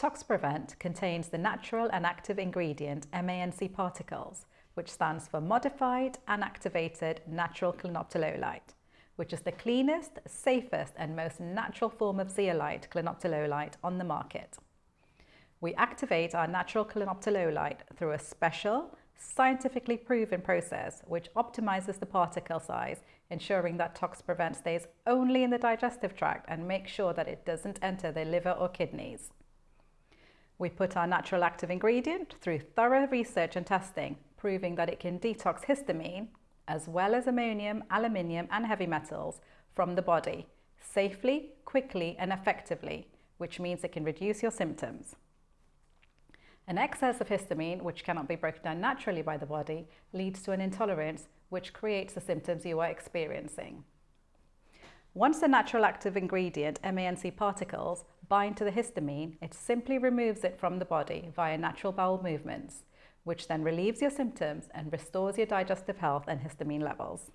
ToxPrevent contains the natural and active ingredient MANC particles, which stands for Modified and Activated Natural Clinoptilolite, which is the cleanest, safest and most natural form of zeolite clinoptilolite on the market. We activate our natural clinoptilolite through a special, scientifically proven process which optimizes the particle size, ensuring that ToxPrevent stays only in the digestive tract and makes sure that it doesn't enter the liver or kidneys. We put our natural active ingredient through thorough research and testing, proving that it can detox histamine, as well as ammonium, aluminium and heavy metals from the body, safely, quickly and effectively, which means it can reduce your symptoms. An excess of histamine, which cannot be broken down naturally by the body, leads to an intolerance which creates the symptoms you are experiencing. Once the natural active ingredient, MANC particles, bind to the histamine, it simply removes it from the body via natural bowel movements, which then relieves your symptoms and restores your digestive health and histamine levels.